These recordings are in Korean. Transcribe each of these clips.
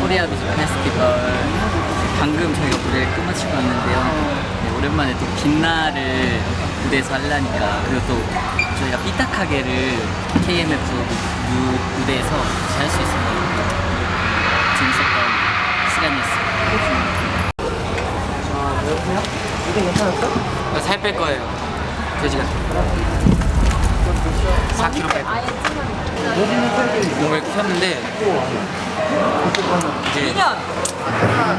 코리아 뮤직 페스티벌. 방금 저희가 무대를 끝마치고 왔는데요. 네, 오랜만에 또 빛나를 무대에서 하려니까. 그리고 또 저희가 삐딱하게를 KMF 무, 무대에서 같이 할 수 있어서 재밌었던 시간이었어요 살뺄 거예요. 돼지가. 4kg 뺄 거예요 몸을 키웠는데 이제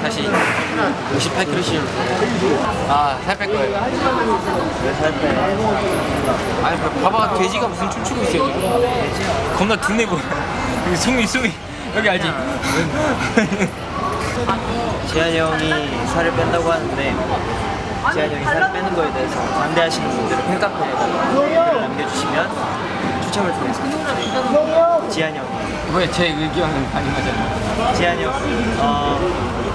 다시 58kg 씌우면 아살 뺄 거예요 왜살 빼? 아니 봐- 봐봐 돼지가 무슨 춤추고 있어요 지금. 겁나 둔해 보여 여기 숨이 숨이 여기 알지? 지한이 형이 살을 뺀다고 하는데 지한이 형이 살을 빼는 거에 대해서 반대하시는 분들은 댓글을 남겨주시면 추첨을 통해서 지한이 형, 왜 제 의견은 반영하잖아요 지한이 형, 어,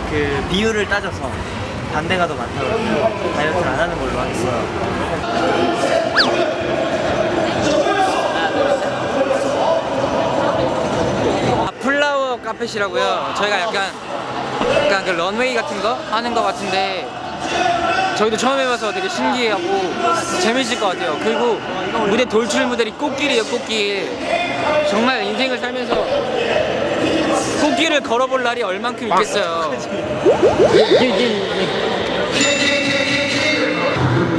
그 비율을 따져서 반대가 더 많다고 다이어트를 안 하는 걸로 하겠어요. 아, 플라워 카펫이라고요. 저희가 약간 약간 그 런웨이 같은 거 하는 거 같은데 저희도 처음 해봐서 되게 신기하고 재밌을 것 같아요. 그리고 무대 돌출 무대이 꽃길이에요, 꽃길. 정말 인생을 살면서 꽃길을 걸어볼 날이 얼만큼 있겠어요.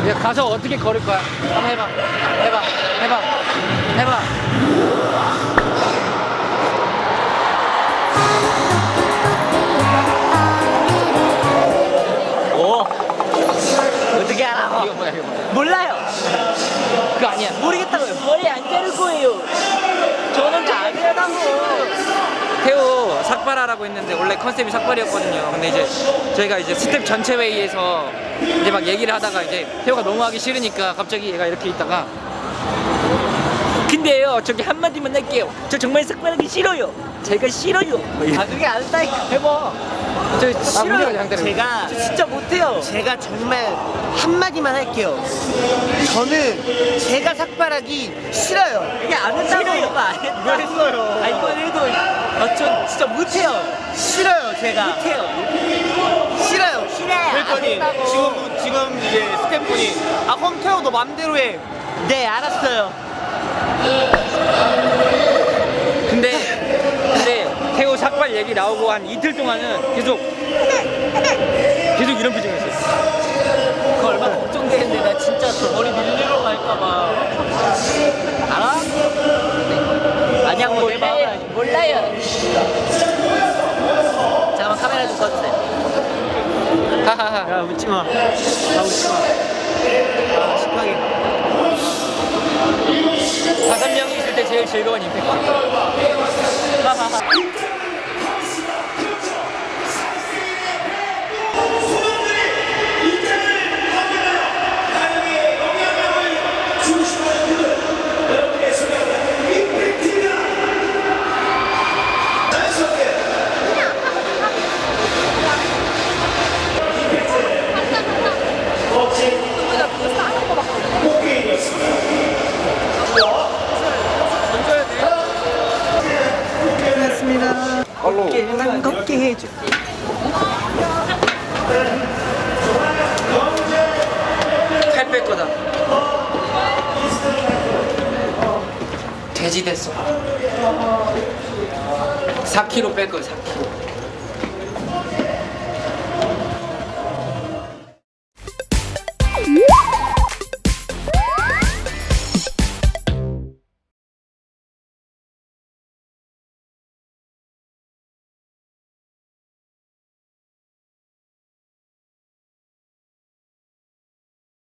이제 가서 어떻게 걸을 거야? 한번 해봐, 해봐, 해봐, 해봐. 삭발하라고 했는데 원래 컨셉이 삭발이었거든요. 근데 이제 저희가 이제 스텝 전체 회의에서 이제 막 얘기를 하다가 이제 태호가 너무 하기 싫으니까 갑자기 얘가 이렇게 있다가 근데요 저기 한마디만 할게요. 저 정말 삭발하기 싫어요. 제가 싫어요. 아, 그게 아니다니까. 해봐. 저 싫어요. 양 제가 진짜 못해요. 제가 정말 한마디만 할게요. 저는 제가 삭발하기 싫어요. 이게 안 한다고 이거 안 했어요. 아 이건 해도 아, 전 진짜 못해요. 싫어요 제가. 못해요. 싫어요. 싫어요. 그랬더니 지금 지금 이제 스태프분이 아 그럼 태호 너 맘대로 해. 네 알았어요. 근데 근데 태호 삭발 한 이틀 동안은 계속 계속 이런 표정이었어요. 그 얼마나 걱정되는데 나 진짜 저 머리 밀리러 갈까봐. 알아? 아니 한번 몰라요 몰라요. 잠깐만 카메라 좀 꺼주세요. 하하하. 야 웃지마. 아 웃지마. 아 식하게. 다섯 명이 있을 때 제일 즐거운 임팩트. 난 걷게 해줘 칼 뺄 거다. 돼지 됐어. 4kg 뺄 거야, 4kg.